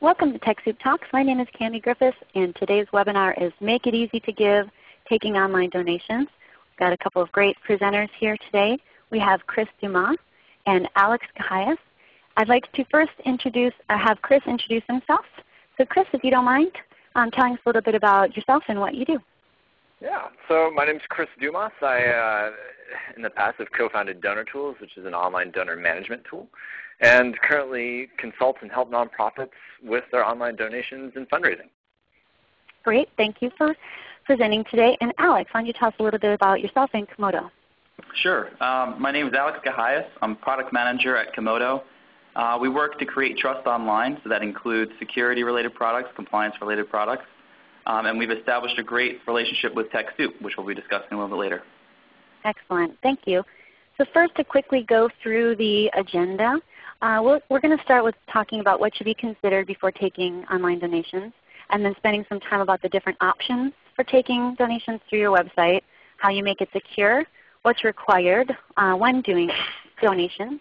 Welcome to TechSoup Talks. My name is Cami Griffiths and today's webinar is Make It Easy to Give, Taking Online Donations. We've got a couple of great presenters here today. We have Chris Dumas and Alex Cahias. I'd like to first introduce, uh, have Chris introduce himself. So Chris, if you don't mind, um, telling us a little bit about yourself and what you do. Yeah, so my name is Chris Dumas. I, uh, in the past, have co-founded Donor Tools, which is an online donor management tool, and currently consult and help nonprofits with their online donations and fundraising. Great. Thank you for presenting today. And Alex, why don't you tell us a little bit about yourself and Comodo? Sure. Um, my name is Alex Cahias. I'm product manager at Comodo. Uh, we work to create trust online, so that includes security-related products, compliance-related products, um, and we've established a great relationship with TechSoup, which we'll be discussing a little bit later. Excellent. Thank you. So first to quickly go through the agenda, uh, we're, we're going to start with talking about what should be considered before taking online donations, and then spending some time about the different options for taking donations through your website, how you make it secure, what's required uh, when doing donations,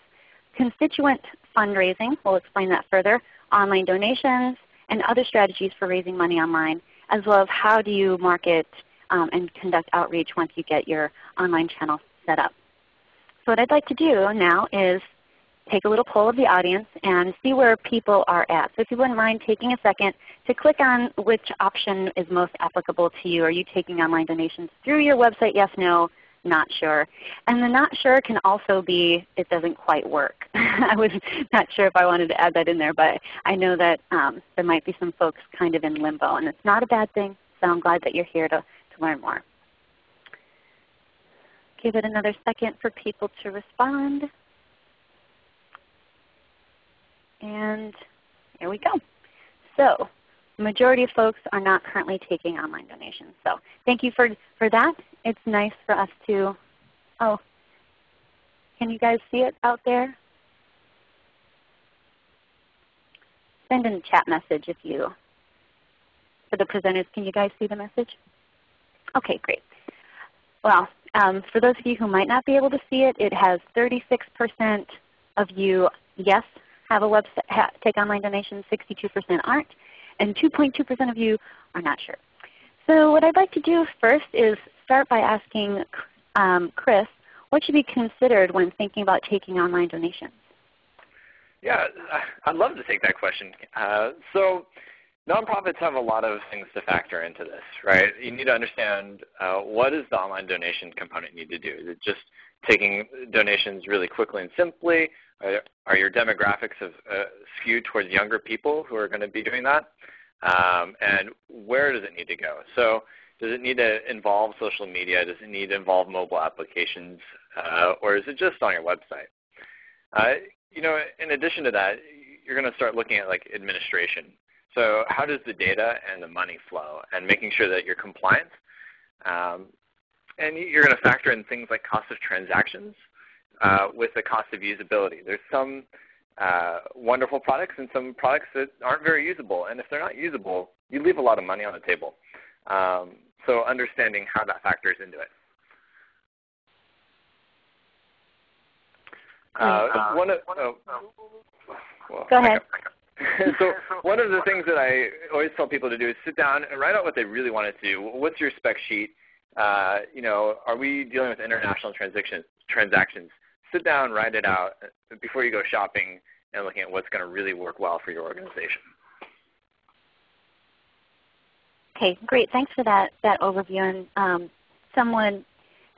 constituent fundraising, we'll explain that further, online donations, and other strategies for raising money online, as well as how do you market um, and conduct outreach once you get your online channel set up. So what I'd like to do now is take a little poll of the audience and see where people are at. So if you wouldn't mind taking a second to click on which option is most applicable to you. Are you taking online donations through your website? Yes, no, not sure. And the not sure can also be it doesn't quite work. I was not sure if I wanted to add that in there, but I know that um, there might be some folks kind of in limbo. And it's not a bad thing, so I'm glad that you're here to, to learn more. Give it another second for people to respond. And here we go. So the majority of folks are not currently taking online donations. So thank you for, for that. It's nice for us to, oh, can you guys see it out there? Send in a chat message if you, for the presenters, can you guys see the message? Okay, great. Well, um, for those of you who might not be able to see it, it has 36% of you, yes, have a website, ha take online donations, 62% aren't, and 2.2% of you are not sure. So what I'd like to do first is start by asking um, Chris, what should be considered when thinking about taking online donations? Yeah, I'd love to take that question. Uh, so nonprofits have a lot of things to factor into this, right? You need to understand uh, what does the online donation component need to do? Is it just taking donations really quickly and simply? Are, are your demographics of, uh, skewed towards younger people who are going to be doing that? Um, and where does it need to go? So does it need to involve social media? Does it need to involve mobile applications? Uh, or is it just on your website? Uh, you know, in addition to that, you're going to start looking at like administration. So how does the data and the money flow and making sure that you're compliant. Um, and you're going to factor in things like cost of transactions uh, with the cost of usability. There's some uh, wonderful products and some products that aren't very usable. And if they're not usable, you leave a lot of money on the table. Um, so understanding how that factors into it. Uh, one of, oh, well, Go ahead. so one of the things that I always tell people to do is sit down and write out what they really want to do. What's your spec sheet? Uh, you know, are we dealing with international transactions? transactions? Sit down, write it out before you go shopping and looking at what's going to really work well for your organization. Okay, great. Thanks for that, that overview. And um, someone,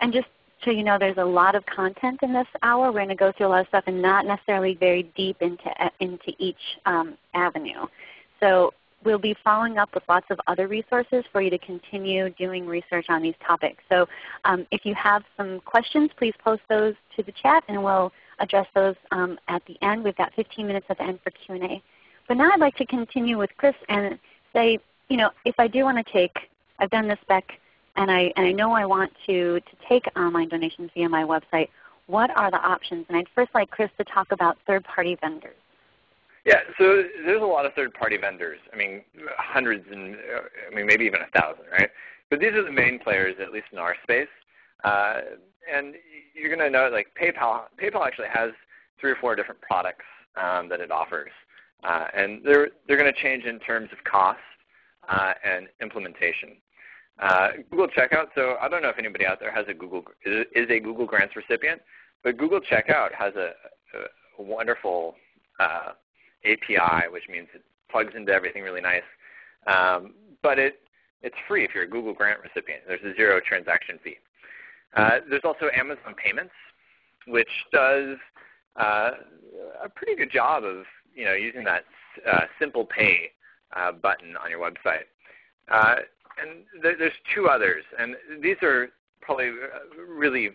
and just so you know, there's a lot of content in this hour. We're going to go through a lot of stuff and not necessarily very deep into, into each um, avenue. So we'll be following up with lots of other resources for you to continue doing research on these topics. So um, if you have some questions, please post those to the chat and we'll address those um, at the end. We've got 15 minutes at the end for Q&A. But now I'd like to continue with Chris and say, you know, if I do want to take, I've done this spec and I, and I know I want to, to take online donations via my website, what are the options? And I'd first like Chris to talk about third-party vendors. Yeah, so there's a lot of third-party vendors. I mean, hundreds and I mean maybe even a thousand, right? But these are the main players, at least in our space. Uh, and you're going to know like PayPal. PayPal actually has three or four different products um, that it offers. Uh, and they're, they're going to change in terms of cost uh, and implementation. Uh, Google Checkout, so I don't know if anybody out there has a Google, is a Google Grants recipient, but Google Checkout has a, a wonderful uh, API, which means it plugs into everything really nice. Um, but it, it's free if you're a Google Grant recipient. There's a zero transaction fee. Uh, there's also Amazon Payments, which does uh, a pretty good job of you know using that uh, simple pay uh, button on your website. Uh, and th there's two others, and these are probably uh, really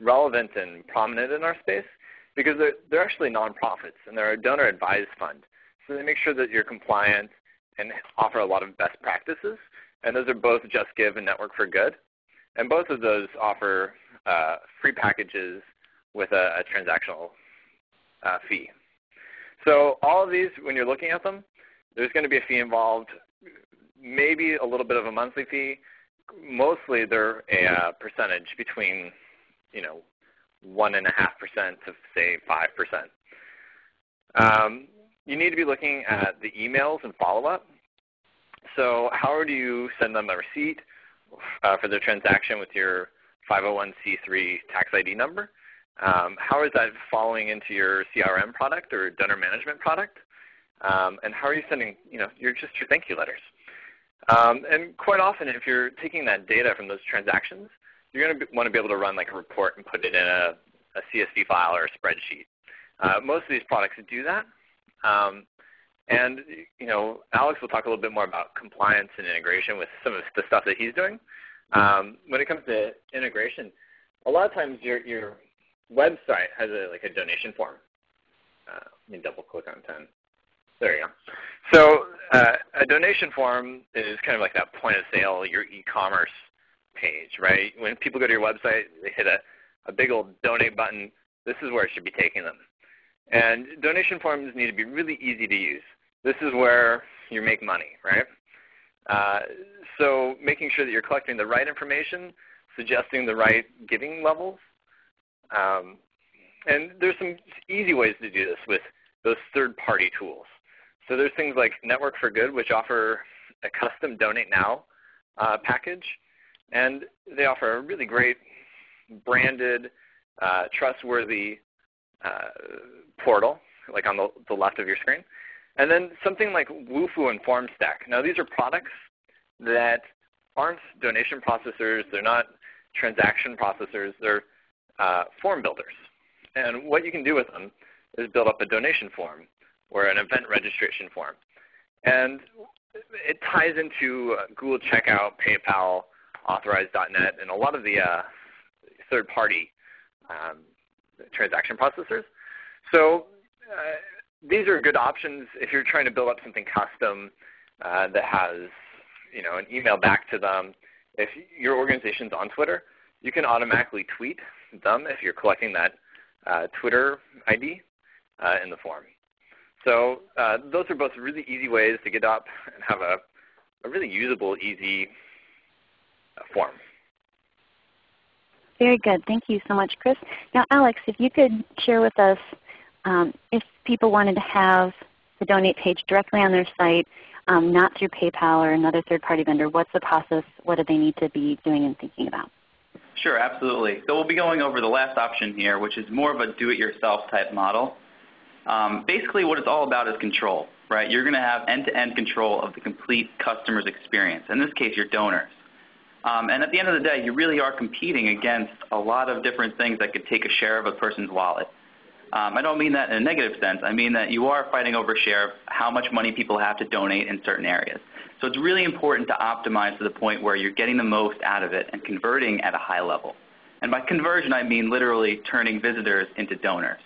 relevant and prominent in our space because they're, they're actually nonprofits and they're a donor advised fund. So they make sure that you're compliant and offer a lot of best practices. And those are both JustGive and Network for Good. And both of those offer uh, free packages with a, a transactional uh, fee. So all of these, when you're looking at them, there's going to be a fee involved, maybe a little bit of a monthly fee. Mostly they're a uh, percentage between, you know, 1.5% to say 5%. Um, you need to be looking at the emails and follow-up. So how do you send them a receipt uh, for their transaction with your 501c3 tax ID number? Um, how is that following into your CRM product or donor management product? Um, and how are you sending you know, your, just your thank you letters? Um, and quite often if you're taking that data from those transactions, you're going to want to be able to run like a report and put it in a, a CSV file or a spreadsheet. Uh, most of these products do that. Um, and you know, Alex will talk a little bit more about compliance and integration with some of the stuff that he's doing. Um, when it comes to integration, a lot of times your, your website has a, like a donation form. Uh, let me double click on 10. There you go. So uh, a donation form is kind of like that point of sale, your e-commerce page, right? When people go to your website, they hit a, a big old donate button. This is where it should be taking them. And donation forms need to be really easy to use. This is where you make money, right? Uh, so making sure that you're collecting the right information, suggesting the right giving levels. Um, and there's some easy ways to do this with those third-party tools. So there's things like Network for Good, which offer a custom Donate Now uh, package. And they offer a really great branded, uh, trustworthy uh, portal, like on the, the left of your screen. And then something like Wufoo and FormStack. Now these are products that aren't donation processors. They're not transaction processors. They're uh, form builders. And what you can do with them is build up a donation form or an event registration form. And it ties into uh, Google Checkout, PayPal, Authorize.net, and a lot of the uh, third-party um, transaction processors. So uh, these are good options if you're trying to build up something custom uh, that has you know, an email back to them. If your organization's on Twitter, you can automatically tweet them if you're collecting that uh, Twitter ID uh, in the form. So uh, those are both really easy ways to get up and have a, a really usable, easy form. Very good. Thank you so much, Chris. Now, Alex, if you could share with us um, if people wanted to have the donate page directly on their site, um, not through PayPal or another third-party vendor, what's the process? What do they need to be doing and thinking about? Sure, absolutely. So we'll be going over the last option here, which is more of a do-it-yourself type model. Um, basically what it's all about is control, right? You're going to have end-to-end -end control of the complete customer's experience. In this case, your donors. Um, and at the end of the day, you really are competing against a lot of different things that could take a share of a person's wallet. Um, I don't mean that in a negative sense. I mean that you are fighting over share of how much money people have to donate in certain areas. So it's really important to optimize to the point where you're getting the most out of it and converting at a high level. And by conversion, I mean literally turning visitors into donors.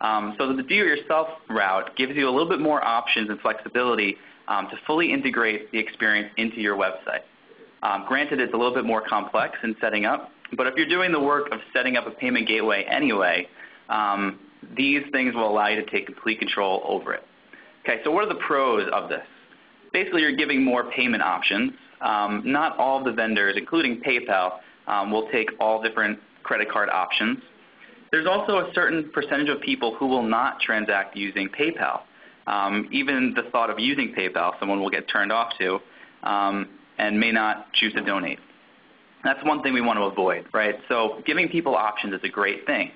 Um, so the do-it-yourself route gives you a little bit more options and flexibility um, to fully integrate the experience into your website. Um, granted, it's a little bit more complex in setting up, but if you're doing the work of setting up a payment gateway anyway, um, these things will allow you to take complete control over it. Okay, so what are the pros of this? Basically, you're giving more payment options. Um, not all of the vendors, including PayPal, um, will take all different credit card options. There's also a certain percentage of people who will not transact using PayPal. Um, even the thought of using PayPal, someone will get turned off to um, and may not choose to donate. That's one thing we want to avoid, right? So giving people options is a great thing.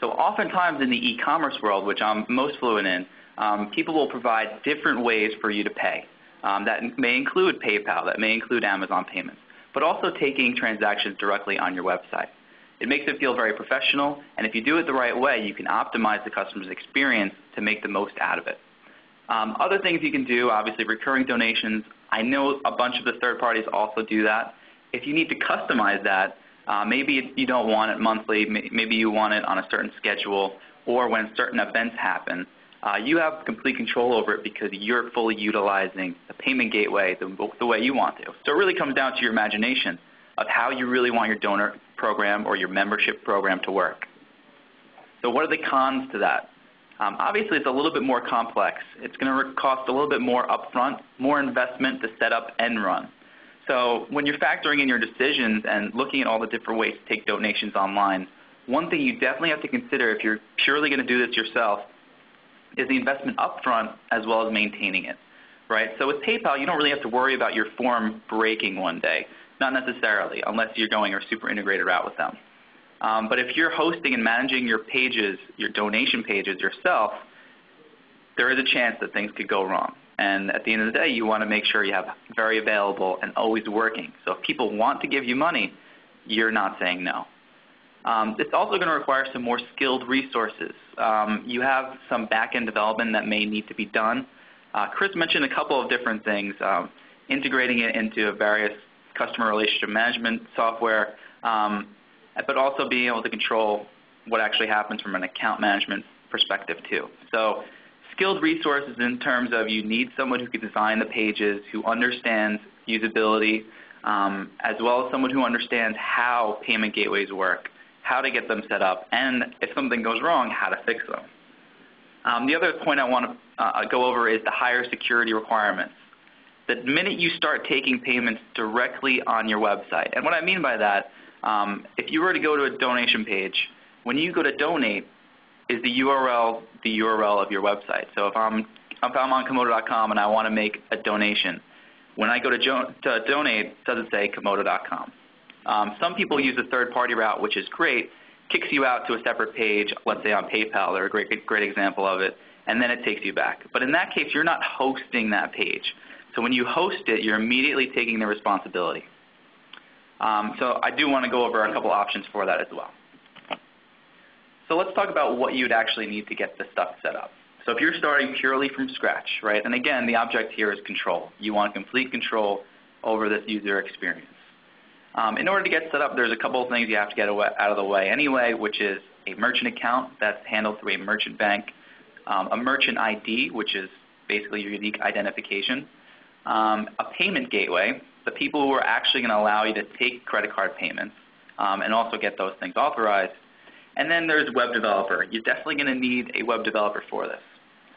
So oftentimes in the e-commerce world, which I'm most fluent in, um, people will provide different ways for you to pay. Um, that may include PayPal, that may include Amazon payments, but also taking transactions directly on your website. It makes it feel very professional, and if you do it the right way, you can optimize the customer's experience to make the most out of it. Um, other things you can do, obviously recurring donations. I know a bunch of the third parties also do that. If you need to customize that, uh, maybe you don't want it monthly, maybe you want it on a certain schedule, or when certain events happen, uh, you have complete control over it because you're fully utilizing the payment gateway the, the way you want to. So it really comes down to your imagination of how you really want your donor program or your membership program to work. So what are the cons to that? Um, obviously, it's a little bit more complex. It's going to cost a little bit more upfront, more investment to set up and run. So when you're factoring in your decisions and looking at all the different ways to take donations online, one thing you definitely have to consider if you're purely going to do this yourself is the investment upfront as well as maintaining it. Right? So with PayPal, you don't really have to worry about your form breaking one day. Not necessarily, unless you're going a super integrated route with them. Um, but if you're hosting and managing your pages, your donation pages yourself, there is a chance that things could go wrong. And at the end of the day, you want to make sure you have very available and always working. So if people want to give you money, you're not saying no. Um, it's also going to require some more skilled resources. Um, you have some back-end development that may need to be done. Uh, Chris mentioned a couple of different things, um, integrating it into various customer relationship management software, um, but also being able to control what actually happens from an account management perspective too. So skilled resources in terms of you need someone who can design the pages, who understands usability, um, as well as someone who understands how payment gateways work, how to get them set up, and if something goes wrong, how to fix them. Um, the other point I want to uh, go over is the higher security requirements. The minute you start taking payments directly on your website, and what I mean by that, um, if you were to go to a donation page, when you go to donate, is the URL the URL of your website. So if I'm, if I'm on Comodo.com and I want to make a donation, when I go to, to donate, does it say Comodo.com? Um, some people use a third-party route, which is great, kicks you out to a separate page, let's say on PayPal, they're a great, great example of it, and then it takes you back. But in that case, you're not hosting that page. So when you host it, you're immediately taking the responsibility. Um, so I do want to go over a couple options for that as well. So let's talk about what you'd actually need to get this stuff set up. So if you're starting purely from scratch, right, and again, the object here is control. You want complete control over this user experience. Um, in order to get set up, there's a couple of things you have to get out of the way anyway, which is a merchant account that's handled through a merchant bank, um, a merchant ID, which is basically your unique identification, um, a payment gateway, the people who are actually going to allow you to take credit card payments um, and also get those things authorized, and then there's web developer. You're definitely going to need a web developer for this.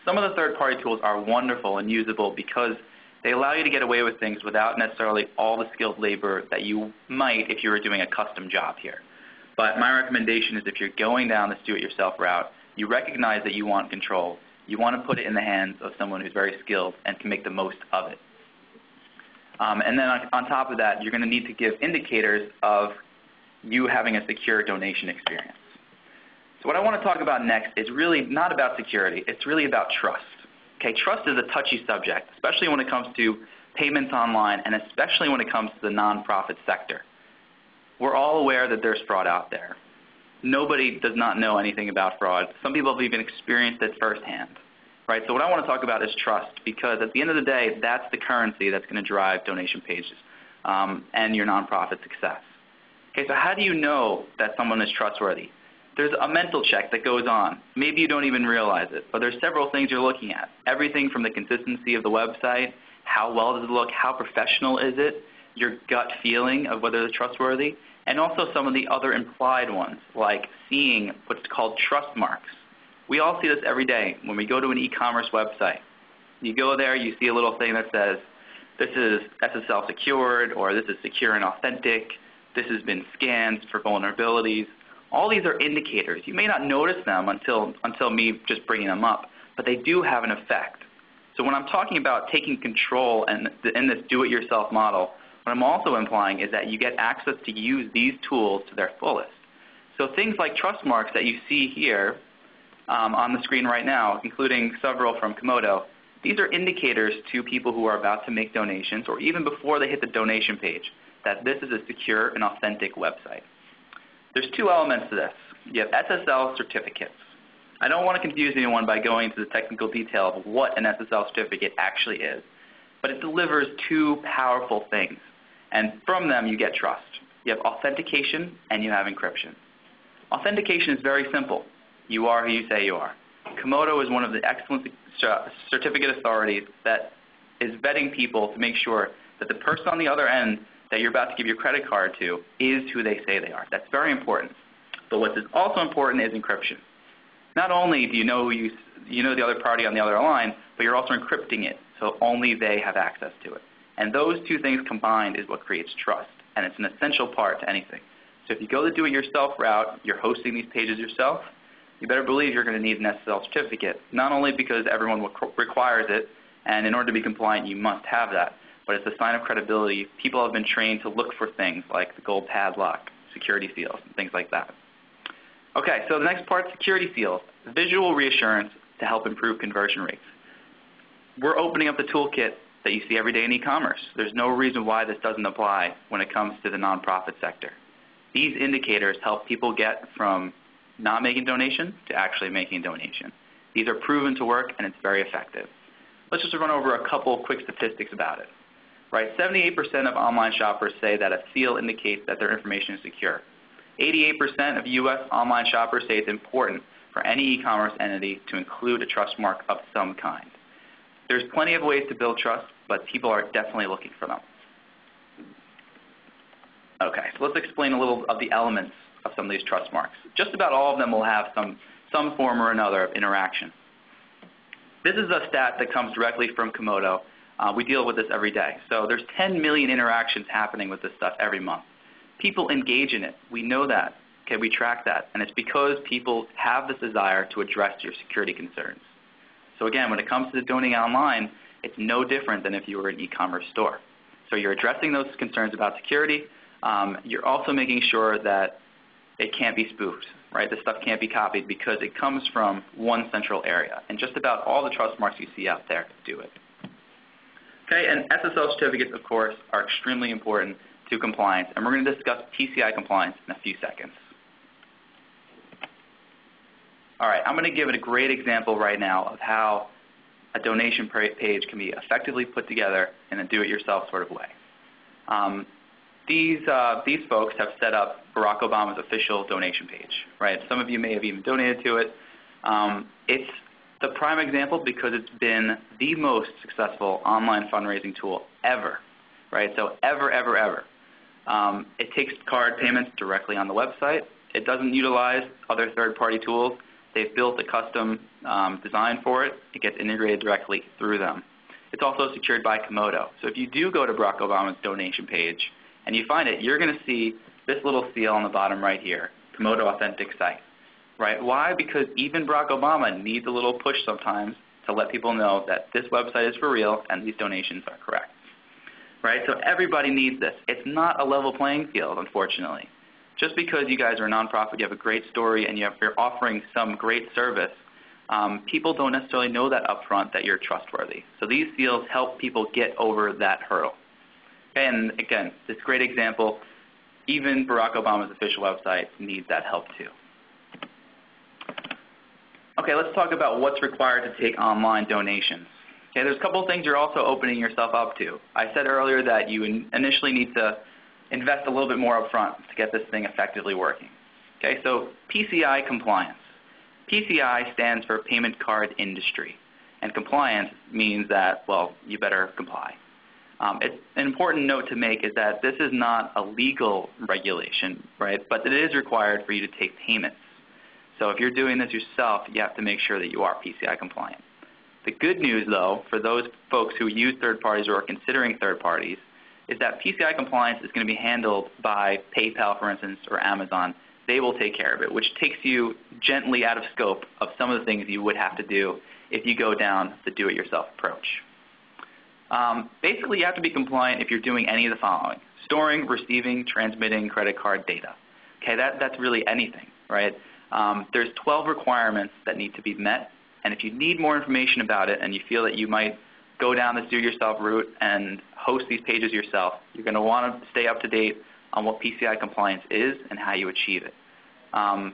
Some of the third-party tools are wonderful and usable because they allow you to get away with things without necessarily all the skilled labor that you might if you were doing a custom job here. But my recommendation is if you're going down this do-it-yourself route, you recognize that you want control. You want to put it in the hands of someone who's very skilled and can make the most of it. Um, and then on, on top of that, you're going to need to give indicators of you having a secure donation experience. So what I want to talk about next is really not about security. It's really about trust. Okay, trust is a touchy subject, especially when it comes to payments online and especially when it comes to the nonprofit sector. We're all aware that there's fraud out there. Nobody does not know anything about fraud. Some people have even experienced it firsthand. Right? So what I want to talk about is trust because at the end of the day, that's the currency that's going to drive donation pages um, and your nonprofit success. Okay, so how do you know that someone is trustworthy? there's a mental check that goes on. Maybe you don't even realize it, but there's several things you're looking at. Everything from the consistency of the website, how well does it look, how professional is it, your gut feeling of whether it's trustworthy, and also some of the other implied ones, like seeing what's called trust marks. We all see this every day when we go to an e-commerce website. You go there, you see a little thing that says, this is SSL secured, or this is secure and authentic, this has been scanned for vulnerabilities. All these are indicators. You may not notice them until, until me just bringing them up, but they do have an effect So when I'm talking about taking control and in this do-it-yourself model, what I'm also implying is that you get access to use these tools to their fullest. So things like trust marks that you see here um, on the screen right now, including several from Comodo, these are indicators to people who are about to make donations or even before they hit the donation page that this is a secure and authentic website. There's two elements to this. You have SSL certificates. I don't want to confuse anyone by going into the technical detail of what an SSL certificate actually is, but it delivers two powerful things, and from them you get trust. You have authentication and you have encryption. Authentication is very simple. You are who you say you are. Comodo is one of the excellent certificate authorities that is vetting people to make sure that the person on the other end that you're about to give your credit card to is who they say they are. That's very important. But what is also important is encryption. Not only do you know you, you know the other party on the other line, but you're also encrypting it so only they have access to it. And those two things combined is what creates trust, and it's an essential part to anything. So if you go the do-it-yourself route, you're hosting these pages yourself, you better believe you're going to need an SSL certificate, not only because everyone requires it, and in order to be compliant, you must have that, but it's a sign of credibility. People have been trained to look for things like the gold padlock, security seals, and things like that. Okay, so the next part, security seals, visual reassurance to help improve conversion rates. We're opening up the toolkit that you see every day in e-commerce. There's no reason why this doesn't apply when it comes to the nonprofit sector. These indicators help people get from not making donation to actually making donation. These are proven to work and it's very effective. Let's just run over a couple quick statistics about it. Right, 78% of online shoppers say that a seal indicates that their information is secure. 88% of U.S. online shoppers say it's important for any e-commerce entity to include a trust mark of some kind. There's plenty of ways to build trust, but people are definitely looking for them. Okay, so let's explain a little of the elements of some of these trust marks. Just about all of them will have some, some form or another of interaction. This is a stat that comes directly from Comodo. Uh, we deal with this every day. So there's 10 million interactions happening with this stuff every month. People engage in it. We know that. Okay, we track that. And it's because people have this desire to address your security concerns. So again, when it comes to donating online, it's no different than if you were an e-commerce store. So you're addressing those concerns about security. Um, you're also making sure that it can't be spoofed, right? This stuff can't be copied because it comes from one central area. And just about all the trust marks you see out there do it. Okay, and SSL certificates, of course, are extremely important to compliance. And we're going to discuss PCI compliance in a few seconds. All right, I'm going to give it a great example right now of how a donation page can be effectively put together in a do-it-yourself sort of way. Um, these, uh, these folks have set up Barack Obama's official donation page, right? Some of you may have even donated to it. Um, it's the prime example because it's been the most successful online fundraising tool ever, right? So ever, ever, ever. Um, it takes card payments directly on the website. It doesn't utilize other third-party tools. They've built a custom um, design for it. It gets integrated directly through them. It's also secured by Comodo. So if you do go to Barack Obama's donation page, and you find it, you're going to see this little seal on the bottom right here, Comodo Authentic Site. Right? Why? Because even Barack Obama needs a little push sometimes to let people know that this website is for real and these donations are correct. Right? So everybody needs this. It's not a level playing field, unfortunately. Just because you guys are a nonprofit, you have a great story, and you are offering some great service, um, people don't necessarily know that upfront that you're trustworthy. So these seals help people get over that hurdle. And again, this great example, even Barack Obama's official website needs that help too. Okay, let's talk about what's required to take online donations. Okay, there's a couple of things you're also opening yourself up to. I said earlier that you initially need to invest a little bit more upfront to get this thing effectively working. Okay, so PCI compliance. PCI stands for Payment Card Industry, and compliance means that, well, you better comply. Um, an important note to make is that this is not a legal regulation, right? But it is required for you to take payments. So if you're doing this yourself, you have to make sure that you are PCI compliant. The good news, though, for those folks who use third parties or are considering third parties, is that PCI compliance is going to be handled by PayPal, for instance, or Amazon. They will take care of it, which takes you gently out of scope of some of the things you would have to do if you go down the do-it-yourself approach. Um, basically, you have to be compliant if you're doing any of the following. Storing, receiving, transmitting credit card data. Okay, that, that's really anything, right? Um, there's 12 requirements that need to be met, and if you need more information about it and you feel that you might go down this do-yourself route and host these pages yourself, you're going to want to stay up to date on what PCI compliance is and how you achieve it. Um,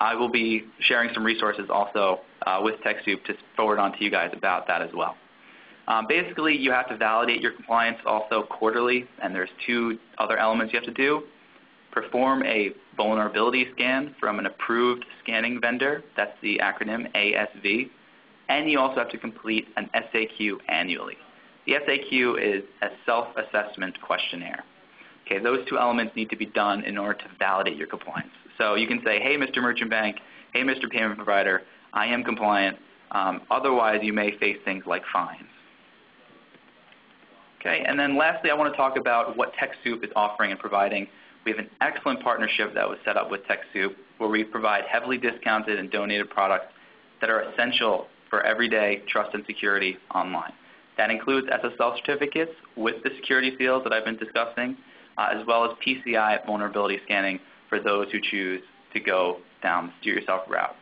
I will be sharing some resources also uh, with TechSoup to forward on to you guys about that as well. Um, basically, you have to validate your compliance also quarterly, and there's two other elements you have to do. Perform a vulnerability scan from an approved scanning vendor. That's the acronym ASV. And you also have to complete an SAQ annually. The SAQ is a self-assessment questionnaire. Okay, those two elements need to be done in order to validate your compliance. So you can say, hey, Mr. Merchant Bank, hey, Mr. Payment Provider, I am compliant. Um, otherwise, you may face things like fines. Okay, and then lastly, I want to talk about what TechSoup is offering and providing. We have an excellent partnership that was set up with TechSoup where we provide heavily discounted and donated products that are essential for everyday trust and security online. That includes SSL certificates with the security seals that I've been discussing, uh, as well as PCI vulnerability scanning for those who choose to go down the do-yourself route.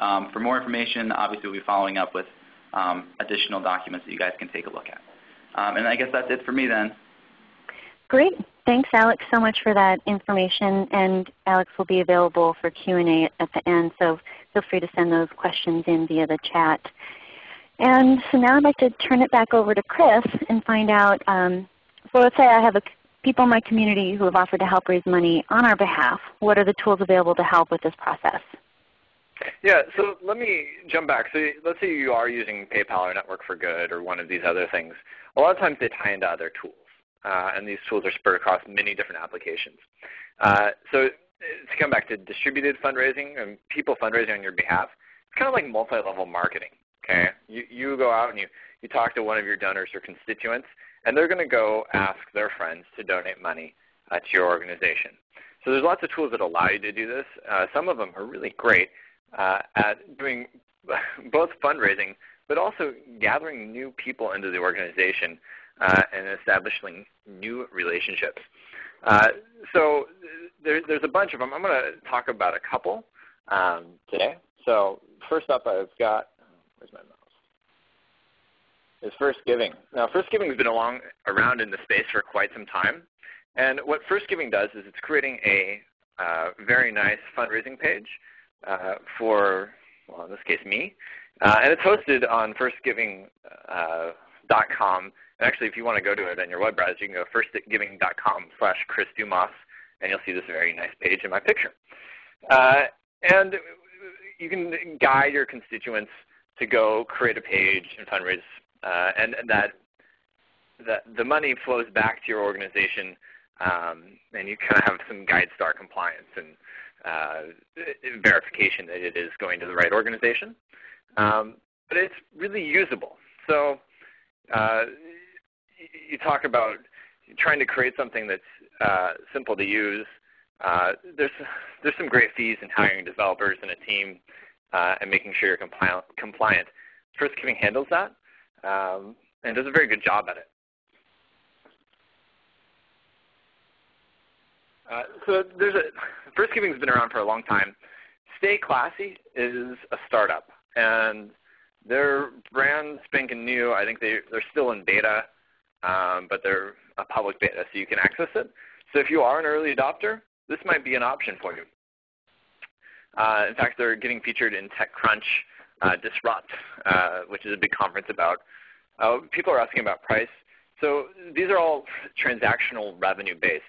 Um, for more information, obviously we'll be following up with um, additional documents that you guys can take a look at. Um, and I guess that's it for me then. Great. Thanks, Alex, so much for that information. And Alex will be available for Q&A at the end, so feel free to send those questions in via the chat. And so now I'd like to turn it back over to Chris and find out, um, so let's say I have a, people in my community who have offered to help raise money on our behalf. What are the tools available to help with this process? Yeah, so let me jump back. So let's say you are using PayPal or Network for Good or one of these other things. A lot of times they tie into other tools. Uh, and these tools are spread across many different applications. Uh, so to come back to distributed fundraising and people fundraising on your behalf, it's kind of like multi-level marketing. Okay, you, you go out and you, you talk to one of your donors or constituents, and they're going to go ask their friends to donate money uh, to your organization. So there's lots of tools that allow you to do this. Uh, some of them are really great uh, at doing both fundraising, but also gathering new people into the organization uh, and establishing new relationships. Uh, so there, there's a bunch of them. I'm going to talk about a couple um, today. So first up I've got, where's my mouse? Is First Giving. Now First Giving has been along, around in the space for quite some time. And what First Giving does is it's creating a uh, very nice fundraising page uh, for, well in this case me. Uh, and it's hosted on firstgiving.com uh, and actually, if you want to go to it on your web browser, you can go firstgiving.com slash Chris Dumas, and you'll see this very nice page in my picture. Uh, and you can guide your constituents to go create a page and fundraise, uh, and, that, that the money flows back to your organization, um, and you kind of have some GuideStar compliance and uh, verification that it is going to the right organization. Um, but it's really usable. So uh, you talk about trying to create something that's uh, simple to use. Uh, there's, there's some great fees in hiring developers and a team uh, and making sure you're compliant. compliant. First Giving handles that um, and does a very good job at it. Uh, so there's a, First Giving's been around for a long time. Stay Classy is a startup, and they're brand spanking new. I think they, they're still in beta um, but they're a public beta, so you can access it. So if you are an early adopter, this might be an option for you. Uh, in fact, they're getting featured in TechCrunch uh, Disrupt, uh, which is a big conference about. Uh, people are asking about price. So these are all transactional revenue based.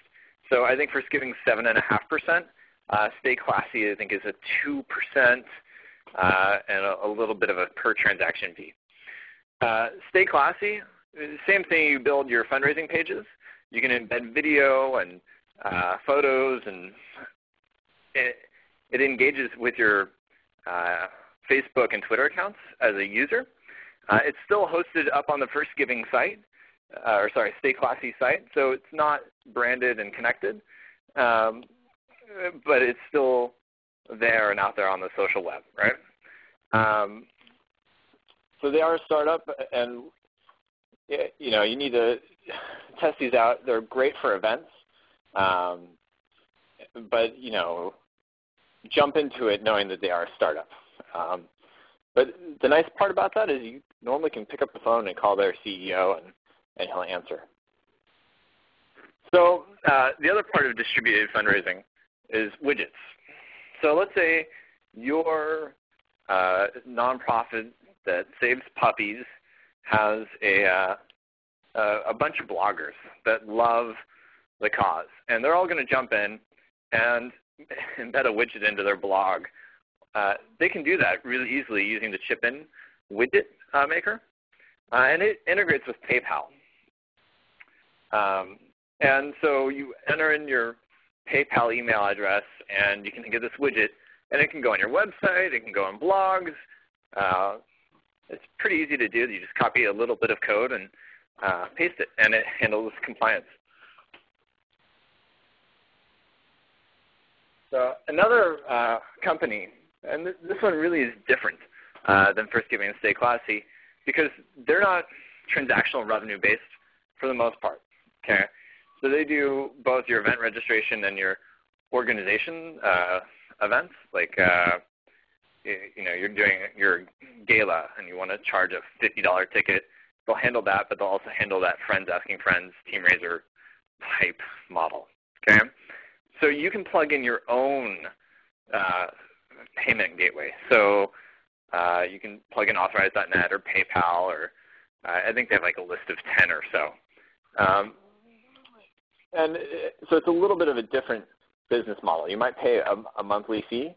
So I think First Giving 7.5%. Uh, Stay Classy I think is a 2% uh, and a, a, little bit of a per transaction fee. Uh, Stay Classy, same thing, you build your fundraising pages. You can embed video and uh, photos, and it, it, engages with your uh, Facebook and Twitter accounts as a user. Uh, it's still hosted up on the First Giving site, uh, or sorry, Stay Classy site, so it's not branded and connected, um, but it's still there and out there on the social web, right? Um, so they are a startup, and you know you need to test these out. They're great for events, um, but you know jump into it knowing that they are a startup. Um, but the nice part about that is you normally can pick up the phone and call their CEO and, and he'll answer. So uh, the other part of distributed fundraising is widgets. So let's say your uh, nonprofit that saves puppies has a, uh, a bunch of bloggers that love the cause. And they're all going to jump in and embed a widget into their blog. Uh, they can do that really easily using the chip-in widget uh, maker. Uh, and it integrates with PayPal. Um, and so you enter in your PayPal email address, and you can get this widget. And it can go on your website. It can go on blogs. Uh, it's pretty easy to do. You just copy a little bit of code and uh, paste it, and it handles compliance. So another uh, company, and th this one really is different uh, than First Giving and Stay Classy because they're not transactional revenue based for the most part. Okay, so they do both your event registration and your organization uh, events. Like uh, you know, you're doing your gala and you want to charge a $50 ticket. They'll handle that, but they'll also handle that friends asking friends, Teamraiser type model. Okay, so you can plug in your own uh, payment gateway. So uh, you can plug in Authorize.net or PayPal, or uh, I think they have like a list of 10 or so. Um, and uh, so it's a little bit of a different business model. You might pay a, a monthly fee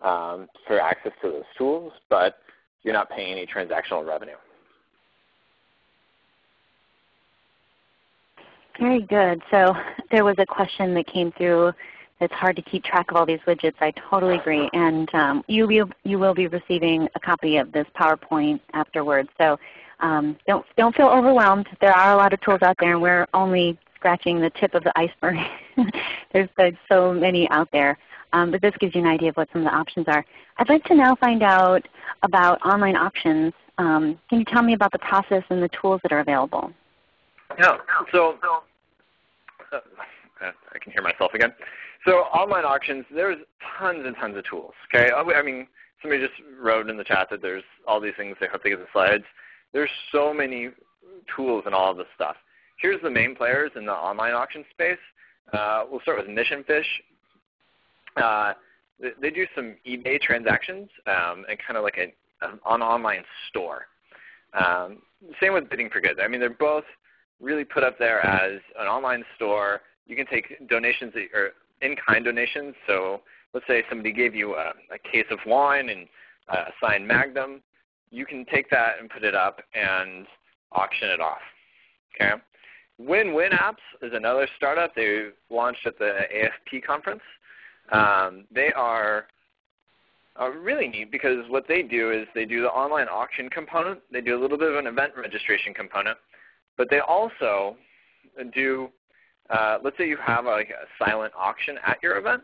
um, for access to those tools, but you're not paying any transactional revenue. Very good. So there was a question that came through. It's hard to keep track of all these widgets. I totally agree. And um, you, will, you will be receiving a copy of this PowerPoint afterwards. So um, don't, don't feel overwhelmed. There are a lot of tools out there, and we're only scratching the tip of the iceberg. There's so many out there. Um, but this gives you an idea of what some of the options are. I'd like to now find out about online auctions. Um, can you tell me about the process and the tools that are available? Yeah. So uh, I can hear myself again. So online auctions, there's tons and tons of tools. Okay. I mean, somebody just wrote in the chat that there's all these things. They hope they get the slides. There's so many tools and all of this stuff. Here's the main players in the online auction space. Uh, we'll start with Mission Fish. Uh, they do some eBay transactions um, and kind of like a, an online store. Um, same with Bidding for Goods. I mean, they're both really put up there as an online store. You can take donations or in-kind donations. So let's say somebody gave you a, a case of wine and a signed Magnum. You can take that and put it up and auction it off. Okay. Win-Win Apps is another startup. They launched at the AFP conference. Um, they are really neat because what they do is they do the online auction component. They do a little bit of an event registration component. But they also do, uh, let's say you have a, like a silent auction at your event,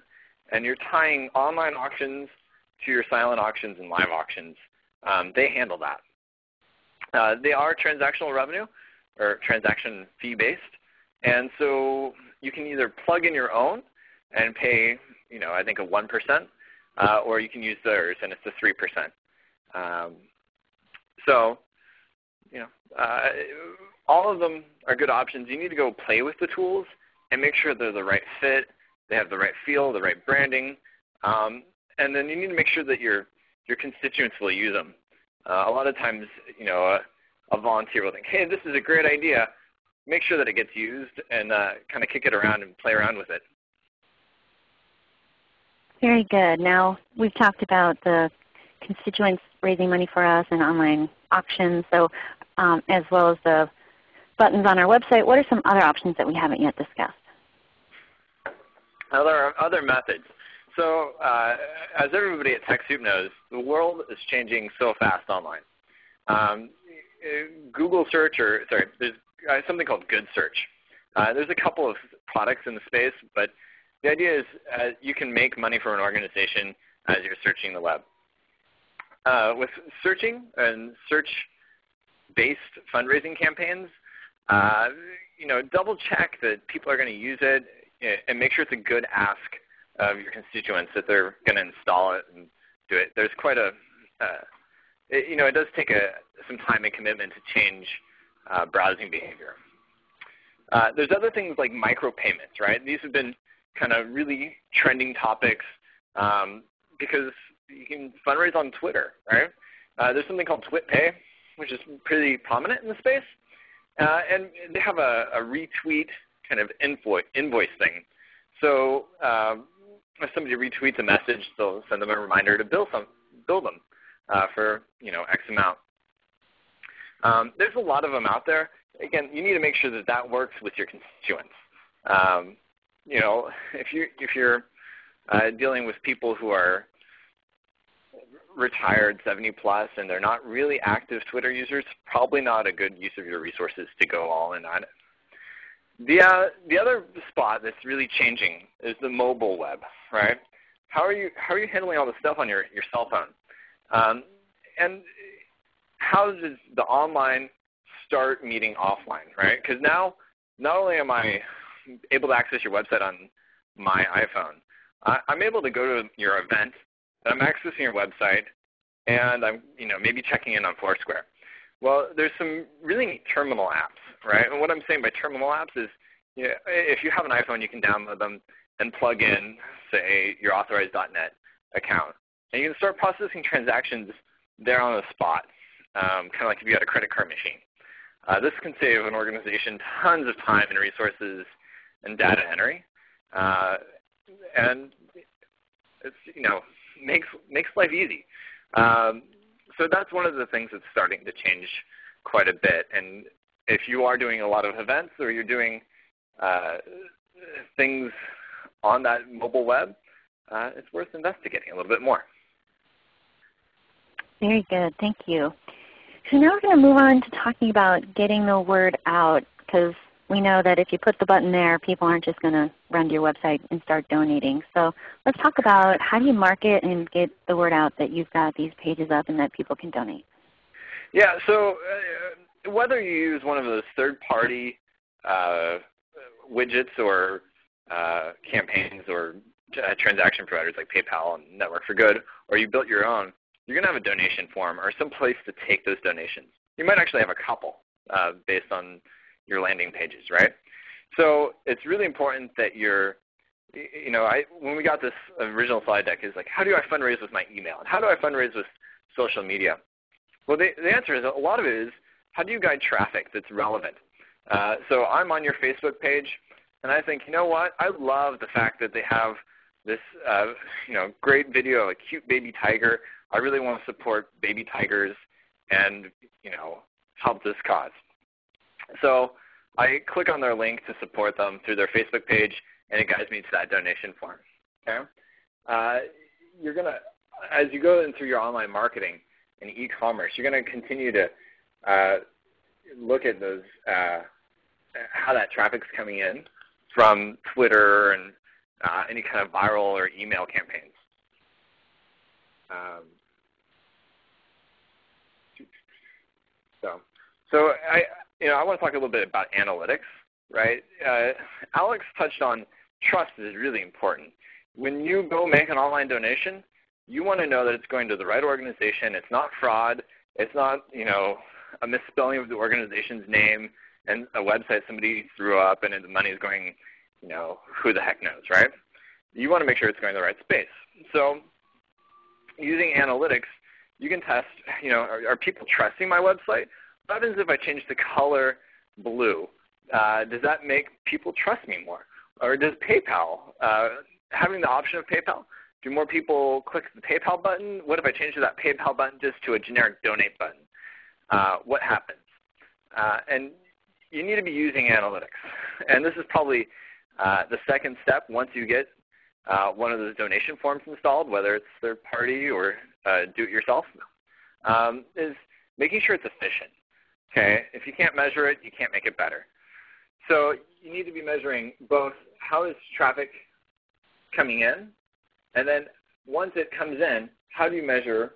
and you're tying online auctions to your silent auctions and live auctions. Um, they handle that. Uh, they are transactional revenue or transaction fee based. And so you can either plug in your own and pay, you know, I think a 1%, uh, or you can use theirs and it's a 3%. Um, so, you know, uh, all of them are good options. You need to go play with the tools and make sure they're the right fit, they have the right feel, the right branding, um, and then you need to make sure that your your constituents will use them. Uh, a lot of times, you know, a, volunteer will think, "Hey, this is a great idea." Make sure that it gets used and uh, kind of kick it around and play around with it. Very good. Now we've talked about the constituents raising money for us and online auctions, so um, as well as the buttons on our website. What are some other options that we haven't yet discussed? Other, other methods. So uh, as everybody at TechSoup knows, the world is changing so fast online. Um, Google search, or sorry, there's uh, something called Good Search. Uh, there's a couple of products in the space, but the idea is uh, you can make money for an organization as you're searching the web. Uh, with searching and search based fundraising campaigns, uh, you know, double check that people are going to use it and make sure it's a good ask of your constituents that they're going to install it and do it. There's quite a, uh, it, you know, it does take a, some time and commitment to change uh, browsing behavior. Uh, there's other things like micropayments, right? These have been kind of really trending topics um, because you can fundraise on Twitter, right? Uh, there's something called TwitPay, which is pretty prominent in the space. Uh, and they have a, a, retweet kind of invoice, invoice thing. So um, if somebody retweets a message, they'll send them a reminder to bill, some, bill them uh, for you know X amount. Um, there's a lot of them out there. Again, you need to make sure that that works with your constituents. Um, you know, if you if you're uh, dealing with people who are retired 70 plus and they're not really active Twitter users, probably not a good use of your resources to go all in on it. The, uh, the other spot that's really changing is the mobile web, right? How are you, how are you handling all the stuff on your, your cell phone? Um, and how does the online start meeting offline, right? Because now not only am I able to access your website on my iPhone, I, I'm able to go to your event, and I'm accessing your website, and I'm you know maybe checking in on Foursquare. Well, there's some really neat terminal apps, right? And what I'm saying by terminal apps is, you know, if you have an iPhone, you can download them and plug in, say, your Authorize.Net account. And you can start processing transactions there on the spot, um, kind of like if you had a credit card machine. Uh, this can save an organization tons of time and resources and data entry. Uh, and it's, you know, makes, makes life easy. Um, so that's one of the things that's starting to change quite a bit. And if you are doing a lot of events or you're doing uh, things on that mobile web, uh, it's worth investigating a little bit more. Very good. Thank you. So now we're going to move on to talking about getting the word out because we know that if you put the button there, people aren't just going to run to your website and start donating. So let's talk about how do you market and get the word out that you've got these pages up and that people can donate. Yeah, so uh, whether you use one of those third-party uh, widgets or uh, campaigns or uh, transaction providers like PayPal and Network for Good, or you built your own, you're going to have a donation form or some place to take those donations. You might actually have a couple uh, based on your landing pages, right? So it's really important that you're, you know, I, when we got this original slide deck is like, how do I fundraise with my email? And how do I fundraise with social media? Well, the, the answer is a lot of it is how do you guide traffic that's relevant? Uh, so I'm on your Facebook page, and I think, you know what? I love the fact that they have this, uh, you know, great video of a cute baby tiger. I really want to support baby tigers and, you know, help this cause. So I click on their link to support them through their Facebook page, and it guides me to that donation form. Okay? Uh, you're to, as you go in through your online marketing and e-commerce, you're going to continue to uh, look at those, uh, how that traffic's coming in from Twitter and uh, any kind of viral or email campaigns. Um, so, so I, you know, I want to talk a little bit about analytics, right? Uh, Alex touched on trust is really important. When you go make an online donation, you want to know that it's going to the right organization. It's not fraud. It's not, you know, a misspelling of the organization's name and a website somebody threw up and the money is going, you know, who the heck knows, right? You want to make sure it's going to the right space. So using analytics, you can test, you know, are, are people trusting my website? What happens if I change the color blue? Uh, does that make people trust me more? Or does PayPal, uh, having the option of PayPal, do more people click the PayPal button? What if I change that PayPal button just to a generic donate button? Uh, what happens? Uh, and you need to be using analytics. And this is probably uh, the second step once you get uh, one of those donation forms installed, whether it's third party or do-it-yourself, um, is making sure it's efficient. Okay? If you can't measure it, you can't make it better. So you need to be measuring both how is traffic coming in, and then once it comes in, how do you measure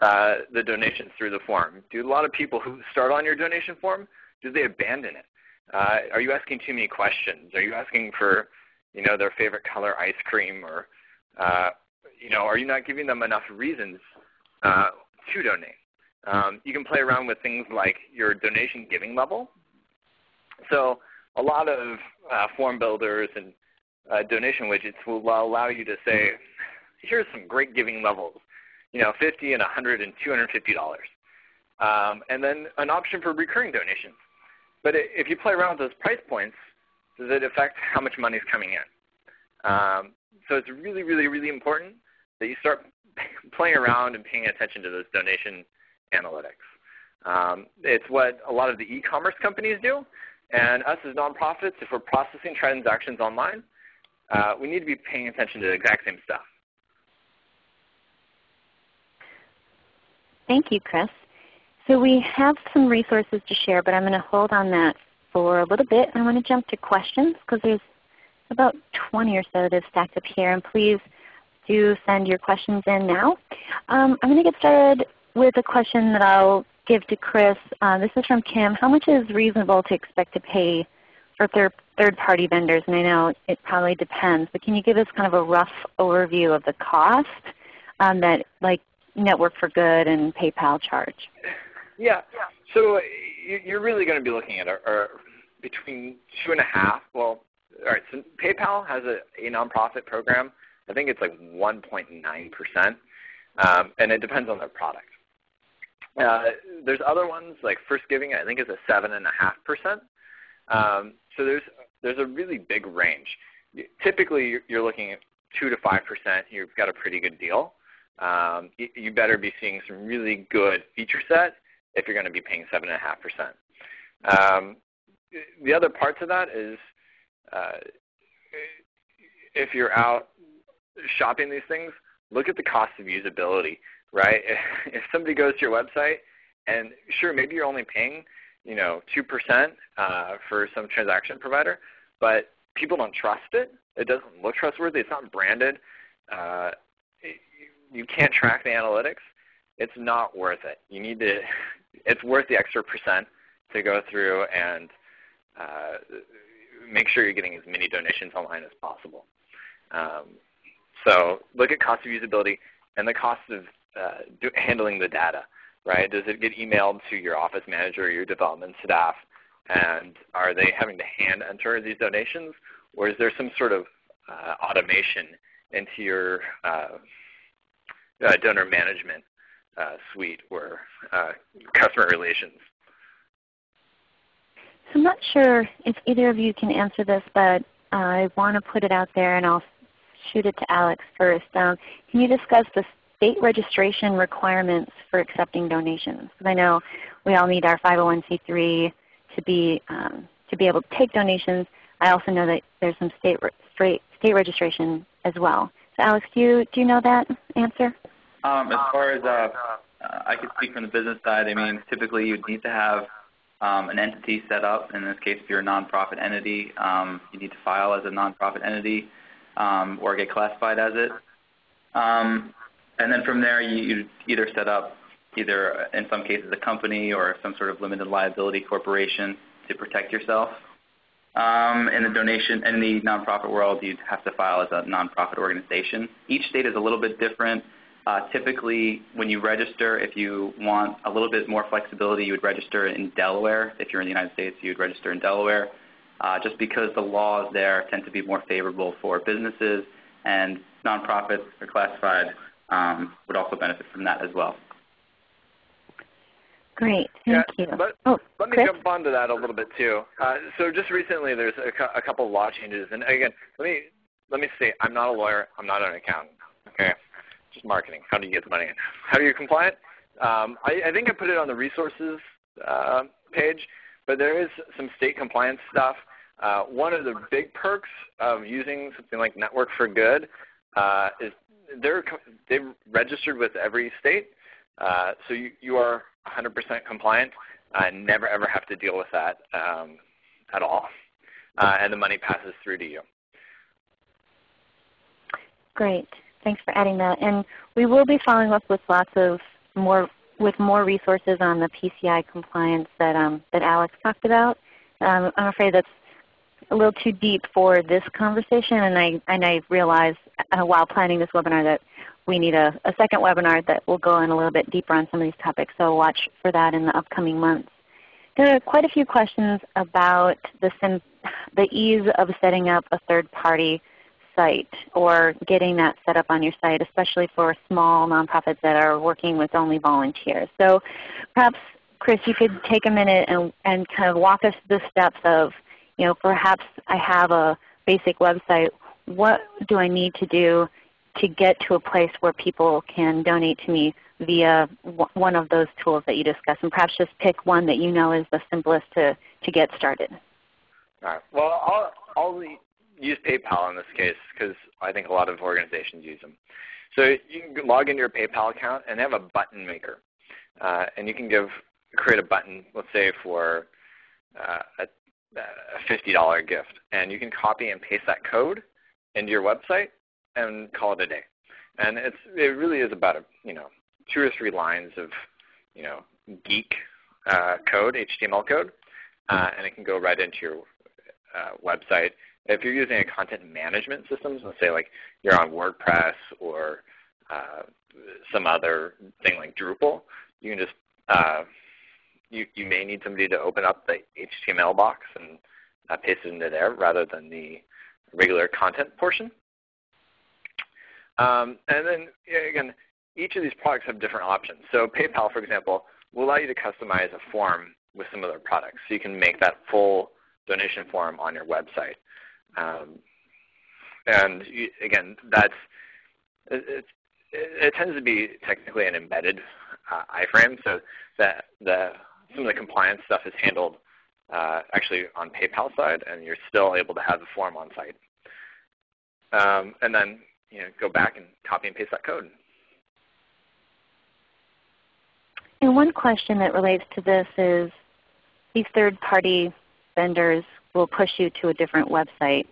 uh, the donations through the form? Do a lot of people who start on your donation form, do they abandon it? Uh, are you asking too many questions? Are you asking for you know, their favorite color ice cream or uh, you know, are you not giving them enough reasons uh, to donate? Um, you can play around with things like your donation giving level. So a lot of uh, form builders and uh, donation widgets will allow you to say, here's some great giving levels, you know, 50 and 100 and 250 dollars, um, and then an option for recurring donations. But if you play around with those price points, does it affect how much money is coming in? Um, so it's really, really, really important that you start playing around and paying attention to those donation analytics. Um, it's what a lot of the e-commerce companies do. And us as nonprofits, if we're processing transactions online, uh, we need to be paying attention to the exact same stuff. Thank you, Chris. So we have some resources to share, but I'm going to hold on that for a little bit. I want to jump to questions because there's about 20 or so that have stacked up here. And please do send your questions in now. Um, I'm going to get started with a question that I'll give to Chris. Uh, this is from Kim. How much is reasonable to expect to pay for third, third-party vendors? And I know it probably depends, but can you give us kind of a rough overview of the cost um, that like Network for Good and PayPal charge? Yeah. So you're really going to be looking at a, a between two and a half. Well, all right. So PayPal has a, a nonprofit program. I think it's like 1.9 percent, um, and it depends on their product. Uh, there's other ones like First Giving. I think is a seven and a half percent. Um, so there's there's a really big range. Typically, you're looking at two to five percent. You've got a pretty good deal. Um, you, you better be seeing some really good feature set if you're going to be paying 7.5%. Um, the other parts of that is uh, if you're out shopping these things, look at the cost of usability, right? If somebody goes to your website and sure, maybe you're only paying you know, 2% uh, for some transaction provider, but people don't trust it. It doesn't look trustworthy. It's not branded. Uh, you can't track the analytics. It's not worth it. You need to it's worth the extra percent to go through and uh, make sure you're getting as many donations online as possible. Um, so look at cost of usability and the cost of uh, do, handling the data. Right? Does it get emailed to your office manager or your development staff? And are they having to hand enter these donations? Or is there some sort of uh, automation into your uh, uh donor management uh, suite or uh, customer relations. So I'm not sure if either of you can answer this, but I want to put it out there and I'll shoot it to Alex first. Um, can you discuss the state registration requirements for accepting donations? I know we all need our 501c3 to be, um, to be able to take donations. I also know that there's some state, re state registration as well. So Alex, do you, do you know that answer? Um, as far as uh, I could speak from the business side, I mean, typically you'd need to have um, an entity set up. In this case, if you're a nonprofit entity, um, you need to file as a nonprofit entity um, or get classified as it. And then from there, you, either set up either, in some cases, a company or some sort of limited liability corporation to protect yourself. Um, in the donation, in the nonprofit world, you'd have to file as a nonprofit organization. Each state is a little bit different. Uh, typically, when you register, if you want a little bit more flexibility, you would register in Delaware. If you're in the United States, you would register in Delaware, uh, just because the laws there tend to be more favorable for businesses, and nonprofits are classified um, would also benefit from that as well. Great, thank yeah, you. Let, oh, let me Chris? jump onto that a little bit too. Uh, so just recently, there's a, a couple of law changes, and again, let me let me say, I'm not a lawyer, I'm not an accountant. Okay, just marketing. How do you get the money in? How do you comply? Um, I, I, think I put it on the resources uh, page, but there is some state compliance stuff. Uh, one of the big perks of using something like Network for Good uh, is they're they've registered with every state, uh, so you, you are 100% compliant and never ever have to deal with that um, at all, uh, and the money passes through to you. Great. Thanks for adding that. And we will be following up with lots of more with more resources on the PCI compliance that um, that Alex talked about. Um, I'm afraid that's a little too deep for this conversation, and I and I realized uh, while planning this webinar that we need a, a, second webinar that will go in a little bit deeper on some of these topics. So watch for that in the upcoming months. There are quite a few questions about the, the ease of setting up a third-party site or getting that set up on your site, especially for small nonprofits that are working with only volunteers. So perhaps, Chris, you could take a minute and, and kind of walk us through the steps of, you know, perhaps I have a basic website. What do I need to do to get to a place where people can donate to me via one of those tools that you discussed? And perhaps just pick one that you know is the simplest to, to get started. All right. Well, I'll, I'll use PayPal in this case because I think a lot of organizations use them. So you can log into your PayPal account and they have a button maker. Uh, and you can give create a button, let's say for uh, a, a $50 gift. And you can copy and paste that code into your website and call it a day. And it's, it really is about a, you know, two or three lines of you know, geek uh, code, HTML code, uh, and it can go right into your uh, website if you're using a content management system, let's say like you're on WordPress or uh, some other thing like Drupal, you can just uh, you you may need somebody to open up the HTML box and uh, paste it into there rather than the regular content portion. Um, and then again, each of these products have different options. So PayPal, for example, will allow you to customize a form with some of their products. So you can make that full donation form on your website. Um, and you, again, that's it, it, it, tends to be technically an embedded uh, iframe, so that the some of the compliance stuff is handled uh, actually on PayPal side, and you're still able to have the form on site. Um, and then you know, go back and copy and paste that code. And one question that relates to this is these third-party vendors will push you to a different website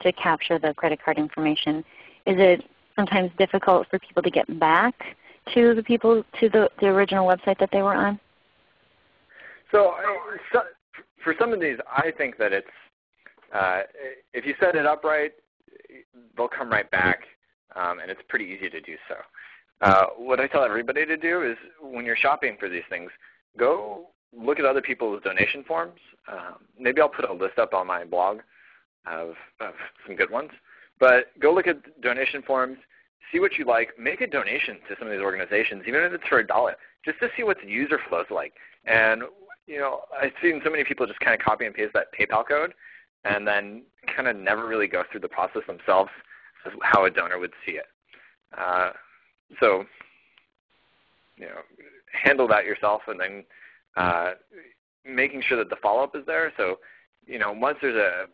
to capture the credit card information. Is it sometimes difficult for people to get back to the people to the, the original website that they were on? So, so for some of these, I think that it's uh, if you set it up right, they'll come right back, um, and it's pretty easy to do so. Uh, what I tell everybody to do is when you're shopping for these things, go look at other people's donation forms. Um, maybe I'll put a list up on my blog of, of some good ones. But go look at donation forms, see what you like, make a donation to some of these organizations, even if it's for a dollar, just to see what the user flow is like. And you know, I've seen so many people just kind of copy and paste that PayPal code and then kind of never really go through the process themselves as how a donor would see it. Uh, so, you know, handle that yourself and then uh, making sure that the follow-up is there. So, you know, once there's a,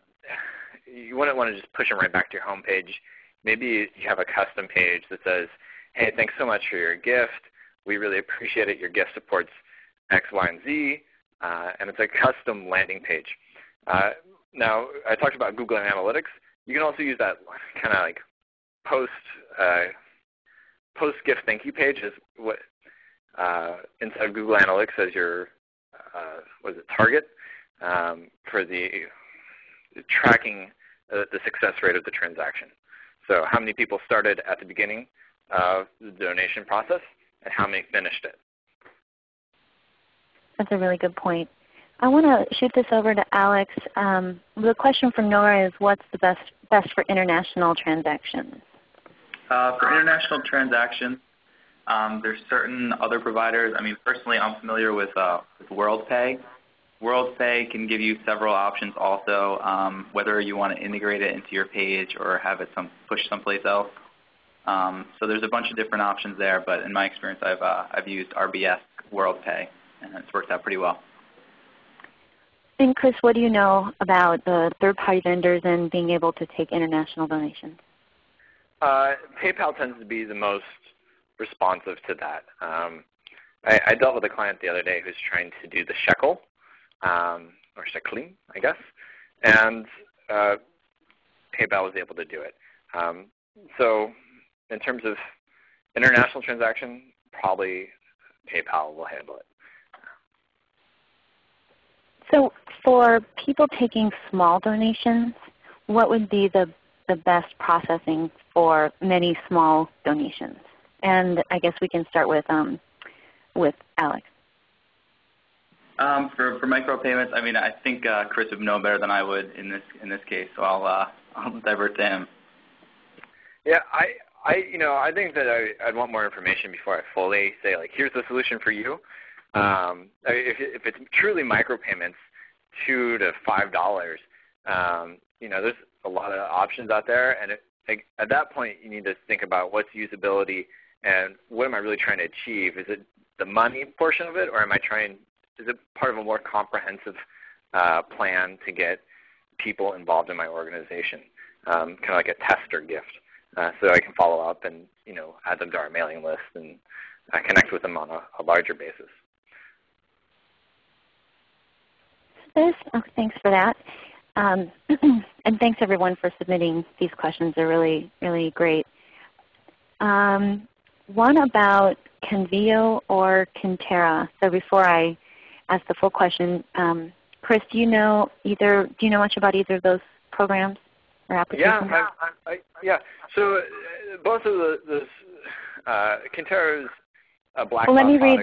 you wouldn't want to just push them right back to your home page. Maybe you have a custom page that says, hey, thanks so much for your gift. We really appreciate it. Your gift supports X, Y, and Z. Uh, and it's a custom landing page. Uh, now, I talked about Google Analytics. You can also use that kind of like post uh, post gift thank you page is what uh, inside Google Analytics as your uh, was it target um, for the tracking uh, the success rate of the transaction. So how many people started at the beginning of the donation process and how many finished it. That's a really good point. I want to shoot this over to Alex. Um, the question from Nora is what's the best, best for international transactions? Uh, for international transactions, um, there's certain other providers. I mean, personally, I'm familiar with, uh, with WorldPay. WorldPay can give you several options also, um, whether you want to integrate it into your page or have it some, push someplace else. Um, so there's a bunch of different options there, but in my experience, I've, uh, I've used RBS WorldPay, and it's worked out pretty well. And Chris, what do you know about the third-party vendors and being able to take international donations? Uh, PayPal tends to be the most responsive to that. Um, I, I, dealt with a client the other day who's trying to do the shekel, um, or shekling, I guess, and uh, PayPal was able to do it. Um, so in terms of international transaction, probably PayPal will handle it. So for people taking small donations, what would be the, the best processing for many small donations? And I guess we can start with, um, with Alex. Um, for for micropayments, I mean, I think uh, Chris would know better than I would in this in this case, so I'll uh, I'll divert to him. Yeah, I I you know I think that I, I'd want more information before I fully say like here's the solution for you. Um, if if it's truly micropayments, two to five dollars, um, you know, there's a lot of options out there, and it, at that point you need to think about what's usability and what am I really trying to achieve? Is it the money portion of it, or am I trying? Is it part of a more comprehensive uh, plan to get people involved in my organization, um, kind of like a test or gift, uh, so I can follow up and you know add them to our mailing list and uh, connect with them on a, a larger basis. This, oh, thanks for that. Um, and thanks everyone for submitting these questions. They're really, really great. Um, one about Convio or Kintera. So before I ask the full question, um, Chris, do you know either? Do you know much about either of those programs or applications? Yeah, I, I, yeah. So uh, both of the, those, uh, Kintera is a black well, let me read.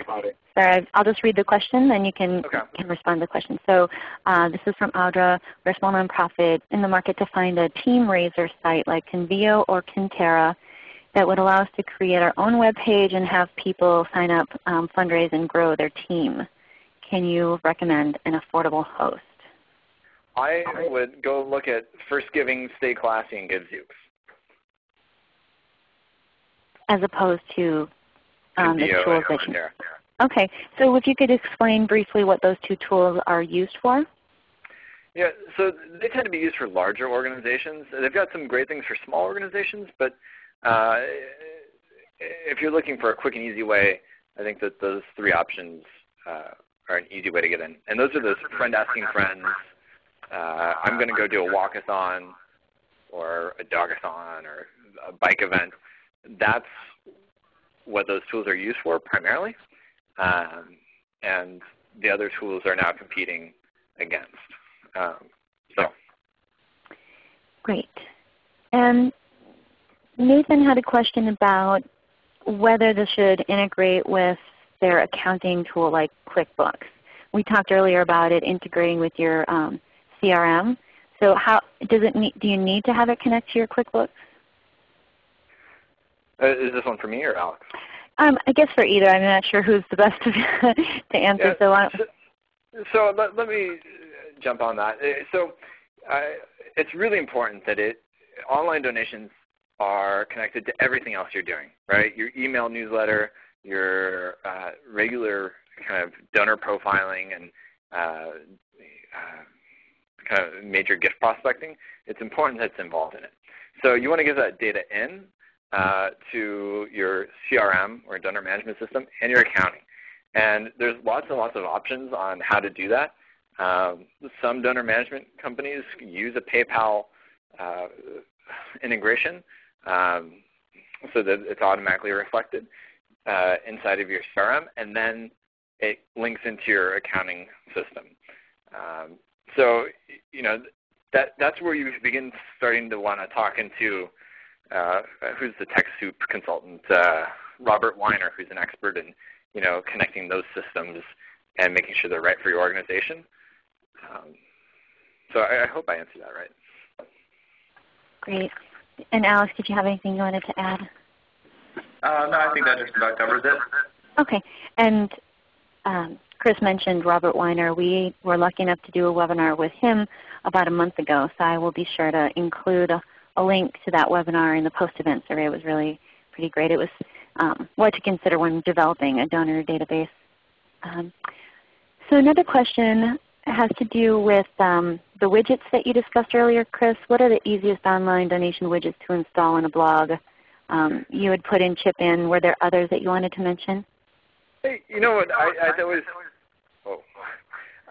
Sorry, I'll just read the question, then you can okay. can respond to the question. So uh, this is from Audra. We're a small nonprofit in the market to find a team raiser site like Convio or Kintera that would allow us to create our own web page and have people sign up, um, fundraise, and grow their team. Can you recommend an affordable host? I would go look at First Giving, Stay Classy, and Givezooks. As opposed to um, the tools that you there. Okay, so if you could explain briefly what those two tools are used for. Yeah, so they tend to be used for larger organizations. They've got some great things for small organizations, but uh, if you're looking for a quick and easy way, I think that those three options uh, are an easy way to get in. And those are those friend asking friends, uh, I'm going to go do a walkathon or a dogathon or a bike event. That's what those tools are used for primarily. Um, and the other tools are now competing against. Um, so. Great. And Nathan had a question about whether this should integrate with their accounting tool like QuickBooks. We talked earlier about it integrating with your um, CRM. So how does it need, do you need to have it connect to your QuickBooks? Uh, is this one for me or Alex? Um, I guess for either. I'm not sure who's the best to, answer. Yeah, so, so, so let, let, me jump on that. Uh, so uh, it's really important that it online donations are connected to everything else you're doing, right? Your email newsletter, your uh, regular kind of donor profiling and uh, uh, kind of major gift prospecting. It's important that it's involved in it. So you want to get that data in uh, to your CRM or donor management system and your accounting. And there's lots and lots of options on how to do that. Um, some donor management companies use a PayPal uh, integration um, so that it's automatically reflected uh, inside of your CRM, and then it links into your accounting system. Um, so you know that that's where you begin starting to want to talk into uh, who's the TechSoup consultant, uh, Robert Weiner, who's an expert in you know connecting those systems and making sure they're right for your organization. Um, so I, I, hope I answered that right. Great. And Alex, did you have anything you wanted to add? Uh, no, I think that just about covers it. Okay. And um, Chris mentioned Robert Weiner. We were lucky enough to do a webinar with him about a month ago, so I will be sure to include a, a link to that webinar in the post-event survey. It was really pretty great. It was um, what to consider when developing a donor database. Um, so another question has to do with um, the widgets that you discussed earlier, Chris. What are the easiest online donation widgets to install in a blog? Um, you had put in ChipIn. Were there others that you wanted to mention? Hey, you know what? I, I always, oh,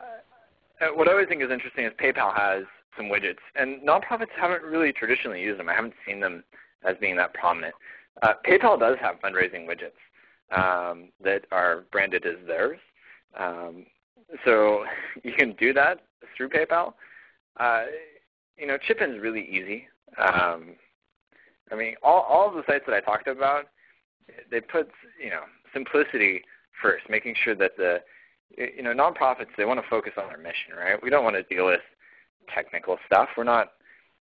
uh, what I always think is interesting is PayPal has some widgets, and nonprofits haven't really traditionally used them. I haven't seen them as being that prominent. Uh, PayPal does have fundraising widgets. um, that are branded as theirs. Um, so you can do that through PayPal. Uh, you know, ChipIn is really easy. Um, I mean, all, all of the sites that I talked about, they put you know simplicity first, making sure that the you know nonprofits they want to focus on their mission, right? We don't want to deal with technical stuff. We're not